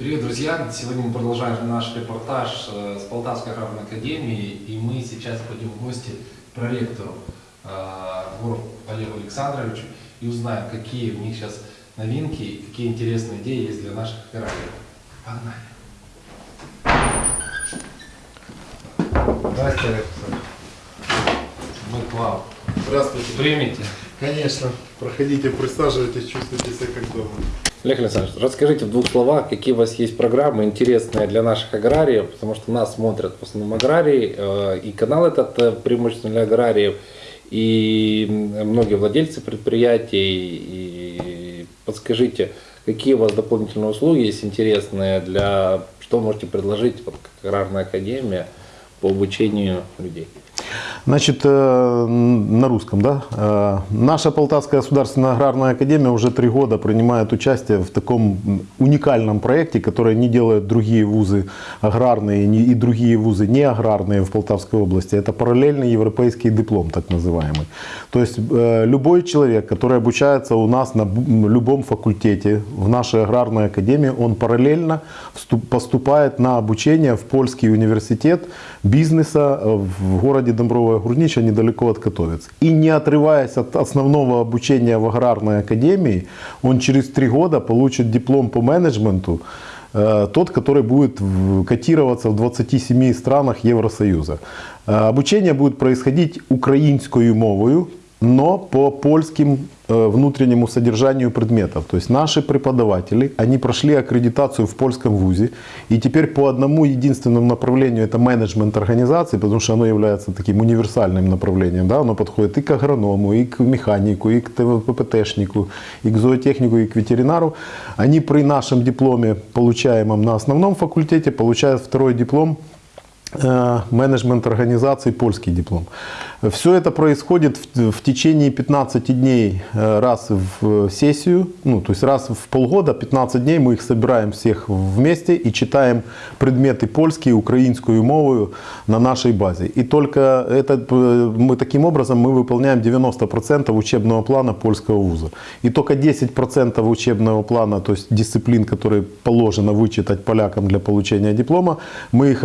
Привет, друзья! Сегодня мы продолжаем наш репортаж э, с Полтавской аграрной академии, и мы сейчас пойдем в гости к проректору э, Гуру Олегу Александровичу и узнаем, какие у них сейчас новинки, и какие интересные идеи есть для наших аграриев. Погнали! Здравствуйте, Олег. Мы к вам. Здравствуйте. Примите. Конечно. Проходите, присаживайтесь, чувствуйте себя как дома. Олег Александрович, расскажите в двух словах, какие у вас есть программы интересные для наших аграриев, потому что нас смотрят в основном аграрии, э, и канал этот э, преимущественно для аграриев, и многие владельцы предприятий, и подскажите, какие у вас дополнительные услуги есть интересные для, что можете предложить вот, как аграрная академия по обучению людей? Значит, э, на русском, да? Э, Наша Полтавская государственная аграрная академия уже три года принимает участие в таком уникальном проекте, который не делают другие вузы аграрные и другие вузы не аграрные в Полтавской области. Это параллельный европейский диплом, так называемый. То есть э, любой человек, который обучается у нас на любом факультете в нашей аграрной академии, он параллельно поступает на обучение в польский университет бизнеса в городе Домбровая Гурнича, недалеко от Котовец. И не отрываясь от основного обучения в аграрной академии, он через три года получит диплом по менеджменту, э, тот, который будет котироваться в 27 странах Евросоюза. Э, Обучение будет происходить украинскую мовою, но по польским э, внутреннему содержанию предметов. То есть наши преподаватели, они прошли аккредитацию в польском вузе, и теперь по одному единственному направлению, это менеджмент организации, потому что оно является таким универсальным направлением, да, оно подходит и к агроному, и к механику, и к ТВППТшнику, и к зоотехнику, и к ветеринару. Они при нашем дипломе, получаемом на основном факультете, получают второй диплом менеджмент организации, польский диплом. Все это происходит в, в течение 15 дней э, раз в сессию, ну, то есть раз в полгода, 15 дней мы их собираем всех вместе и читаем предметы польские, украинскую мову на нашей базе. И только это, э, мы таким образом мы выполняем 90% учебного плана польского вуза. И только 10% учебного плана, то есть дисциплин, которые положено вычитать полякам для получения диплома, мы их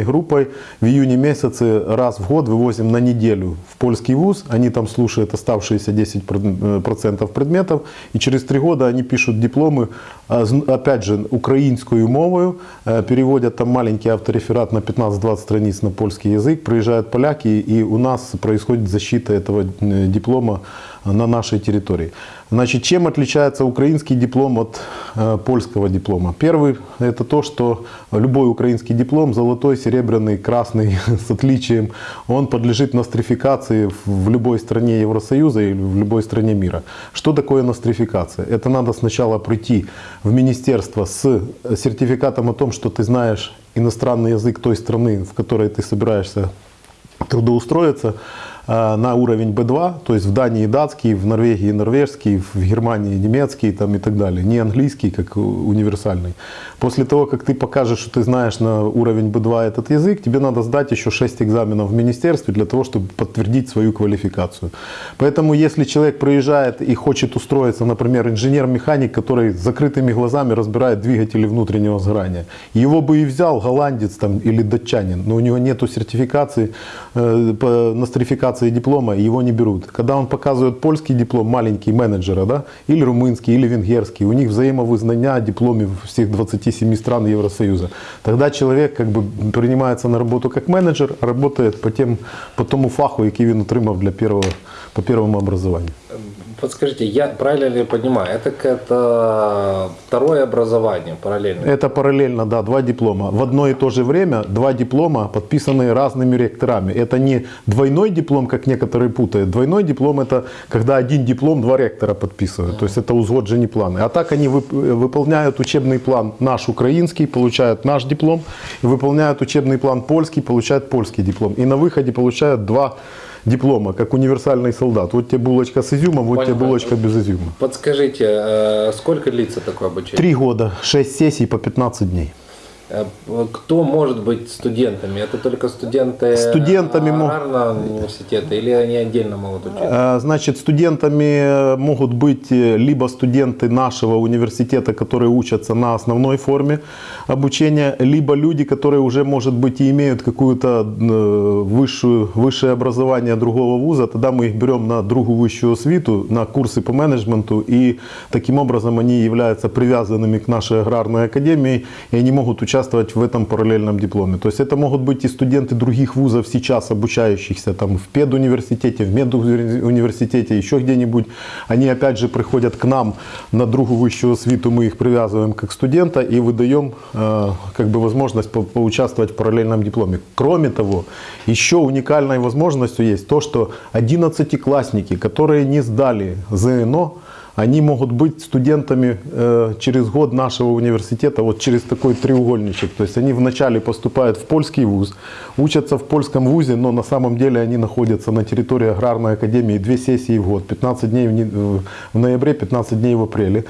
организованной группой в июне месяце раз в год вывозим на неделю в польский вуз. Они там слушают оставшиеся 10% предметов. И через три года они пишут дипломы, а, опять же, украинскую мовою, э, переводят там маленький автореферат на 15-20 страниц на польский язык, приезжают поляки, и у нас происходит защита этого э, диплома на нашей территории. Значит, чем отличается украинский диплом от э, польского диплома? Первый – это то, что любой украинский диплом, золотой, серебряный, красный, с отличием, он подлежит нострификации в- любой стране Евросоюза или в любой стране мира. Что такое нострификация? Это надо сначала прийти в министерство с сертификатом о том, что ты знаешь иностранный язык той страны, в которой ты собираешься трудоустроиться на уровень B2, то есть в Дании датский, в Норвегии норвежский, в Германии немецкий там, и так далее, не английский как универсальный. После того, как ты покажешь, что ты знаешь на уровень B2 этот язык, тебе надо сдать еще 6 экзаменов в министерстве для того, чтобы подтвердить свою квалификацию. Поэтому если человек приезжает и хочет устроиться, например, инженер-механик, который с закрытыми глазами разбирает двигатели внутреннего сгорания, его бы и взял голландец там, или датчанин, но у него нету сертификации э, по нострификации диплома, и его не берут. Когда он показывает польский диплом, маленький менеджера, да, или румынский, или венгерский, у них взаимовызнання о дипломе всех 27 стран Евросоюза. Тогда человек как бы принимается на работу как менеджер, работает по, тем, по тому фаху, який він отримав для первого, по первому образованию. Подскажите, я правильно ли понимаю, это какое-то второе образование параллельно? Это параллельно, да, два диплома. В одно и то же время два диплома, подписанные разными ректорами. Это не двойной диплом, как некоторые путают. Двойной диплом это когда один диплом два ректора подписывают. То есть это узгоджені планы. А так они вып- выполняют учебный план наш украинский, получают наш диплом. Выполняют учебный план польский, получают польский диплом. И на выходе получают два диплома, как универсальный солдат. Вот тебе булочка с изюмом, вот тебе Понял. булочка без изюма. Подскажите, э, сколько длится такое обучение? Три года, шесть сессий по 15 дней. Э, Кто может быть студентами? Это только студенты Студентами мо- аграрного университета или они отдельно могут учиться? Э, Значит, студентами могут быть э, либо студенты нашего университета, которые учатся на основной форме обучения, либо люди, которые уже, может быть, и имеют какую-то э, высшую, высшее образование другого вуза, тогда мы их берем на другую высшую освиту, на курсы по менеджменту, и таким образом они являются привязанными к нашей аграрной академии, и они могут участвовать в этом параллельном дипломе. То есть это могут быть и студенты других вузов сейчас обучающихся там в педуниверситете, в медуниверситете, еще где-нибудь. Они опять же приходят к нам на другую высшую освиту, мы их привязываем как студента и выдаем э, как бы возможность по- поучаствовать в параллельном дипломе. Кроме того, еще уникальной возможностью есть то, что 11-классники, которые не сдали ЗНО, они могут быть студентами э, через год нашего университета, вот через такой треугольничек. То есть они вначале поступают в польский вуз, учатся в польском вузе, но на самом деле они находятся на территории аграрной академии две сессии в год, 15 дней в, в ноябре, 15 дней в апреле.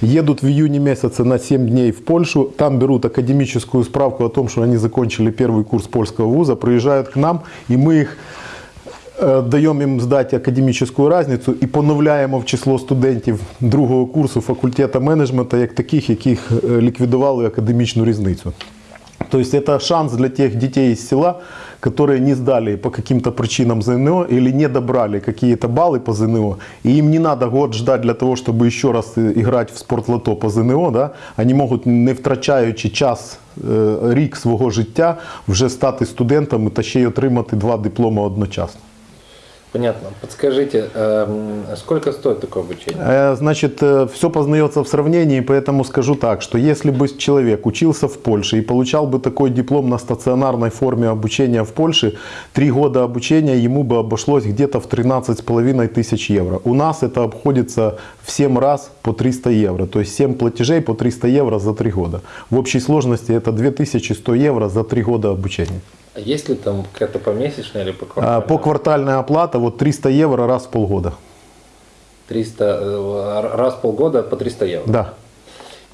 Едут в июне месяце на 7 дней в Польшу, там берут академическую справку о том, что они закончили первый курс польского вуза, приезжают к нам, и мы их Е, даємо їм здати академічну різницю і поновляємо в число студентів другого курсу факультету менеджменту як таких, яких е, ліквідували академічну різницю. То есть это шанс для тех детей из села, которые не сдали по каким-то причинам ЗНО или не добрали какие-то баллы по ЗНО, и им не надо год ждать для того, чтобы еще раз э, играть в спортлото по ЗНО, да? они можуть, не втрачаючи час, е, рік свого життя, вже стати студентами та ще й отримати два дипломи одночасно. Понятно. Подскажите, эм, сколько стоит такое обучение? Э, Значит, все познается в сравнении, поэтому скажу так, что если бы человек учился в Польше и получал бы такой диплом на стационарной форме обучения в Польше, три года обучения ему бы обошлось где-то в 13,5 тысяч евро. У нас это обходится в 7 раз по 300 евро, то есть 7 платежей по 300 евро за 3 года. В общей сложности это 2100 евро за 3 года обучения. А есть ли там какая-то помесячная или по А, квартальная? По квартальная оплата вот 300 евро раз в полгода. 300, э, раз в полгода по 300 евро. Да.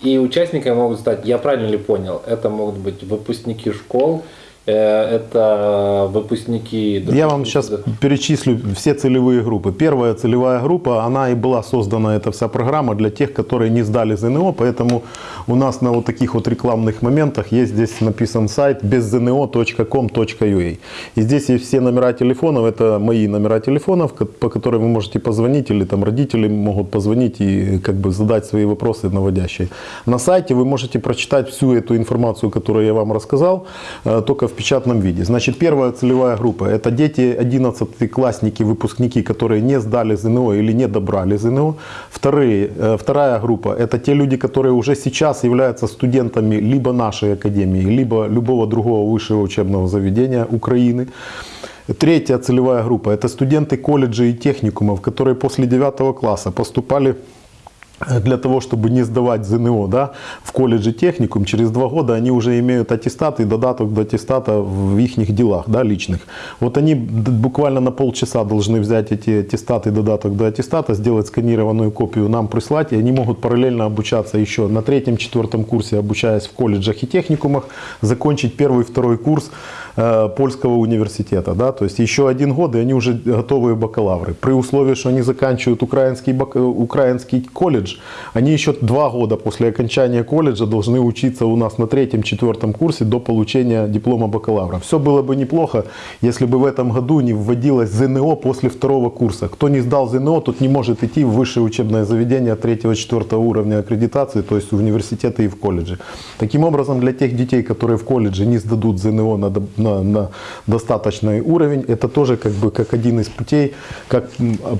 И участниками могут стать, я правильно ли понял, это могут быть выпускники школ, э, это выпускники... Я вам сейчас перечислю все целевые группы. Первая целевая группа, она и была создана, эта вся программа для тех, которые не сдали ЗНО, поэтому у нас на вот таких вот рекламных моментах есть здесь написан сайт беззно.com.ua. И здесь есть все номера телефонов, это мои номера телефонов, по которым вы можете позвонить, или там родители могут позвонить и как бы задать свои вопросы наводящие. На сайте вы можете прочитать всю эту информацию, которую я вам рассказал, э, только в печатном виде. Значит, первая целевая группа – это дети 11-классники, выпускники, которые не сдали ЗНО или не добрали ЗНО. Вторые, э, вторая группа – это те люди, которые уже сейчас являются студентами либо нашей академии, либо любого другого высшего учебного заведения Украины. Третья целевая группа – это студенты колледжей и техникумов, которые после 9 класса поступали для того, чтобы не сдавать ЗНО да, в колледже техникум, через два года они уже имеют аттестат и додаток до аттестата в их делах да, личных. Вот они буквально на полчаса должны взять эти аттестаты и додаток до аттестата, сделать сканированную копию, нам прислать, и они могут параллельно обучаться еще на третьем-четвертом курсе, обучаясь в колледжах и техникумах, закончить первый, второй курс э, польского университета. Да? То есть еще один год, и они уже готовые бакалавры. При условии, что они заканчивают украинский, бак- украинский колледж, они еще два года после окончания колледжа должны учиться у нас на третьем-четвертом курсе до получения диплома бакалавра. Все было бы неплохо, если бы в этом году не вводилось ЗНО после второго курса. Кто не сдал ЗНО, тот не может идти в высшее учебное заведение третьего-четвертого уровня аккредитации, то есть в университеты и в колледжи. Таким образом, для тех детей, которые в колледже не сдадут ЗНО на, на, на достаточный уровень, это тоже как бы как один из путей, как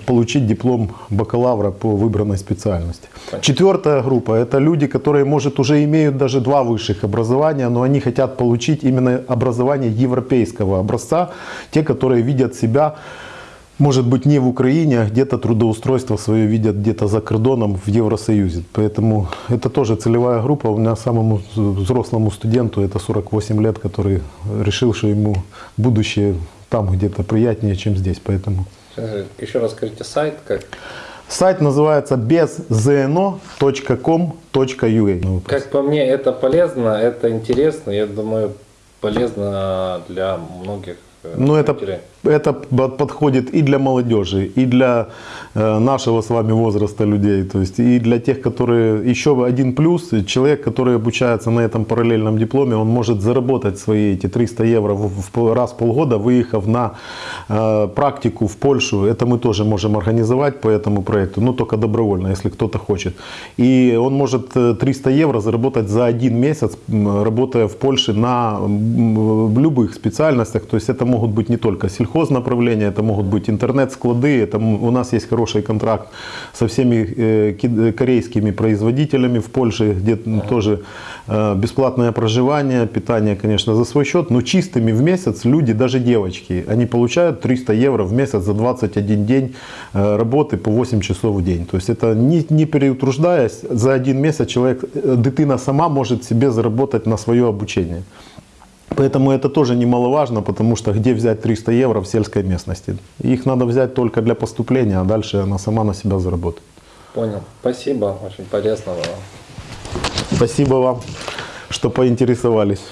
получить диплом бакалавра по выбранной специальности. Четвертая группа – это люди, которые, может, уже имеют даже два высших образования, но они хотят получить именно образование европейского образца, те, которые видят себя может быть, не в Украине, а где-то трудоустройство свое видят где-то за кордоном в Евросоюзе. Поэтому это тоже целевая группа. У меня самому взрослому студенту, это 48 лет, который решил, что ему будущее там где-то приятнее, чем здесь. Поэтому Еще раз скажите сайт, как Сайт называется bezzno.com.ua. Как по мне, это полезно, это интересно, я думаю, полезно для многих. э, Ну, это. Это под- подходит и для молодежи, и для э, нашего с вами возраста людей. То есть и для тех, которые... Еще один плюс. Человек, который обучается на этом параллельном дипломе, он может заработать свои эти 300 евро в, раз в полгода, выехав на э, практику в Польшу. Это мы тоже можем организовать по этому проекту, но только добровольно, если кто-то хочет. И он может э, 300 евро заработать за один месяц, работая в Польше на любых специальностях. То есть это могут быть не только сельхознаправления, это могут быть интернет-склады. У нас есть хороший контракт со всеми э, ки- корейскими производителями в Польше, где тоже э, бесплатное проживание, питание, конечно, за свой счет. Но чистыми в месяц люди, даже девочки, они получают 300 евро в месяц за 21 день э, работы по 8 часов в день. То есть это не, не переутруждаясь, за один месяц человек, дитина сама может себе заработать на свое обучение. Поэтому это тоже немаловажно, потому что где взять 300 евро в сельской местности? Их надо взять только для поступления, а дальше она сама на себя заработает. Понял. Спасибо, очень полезно было. Спасибо вам, что поинтересовались.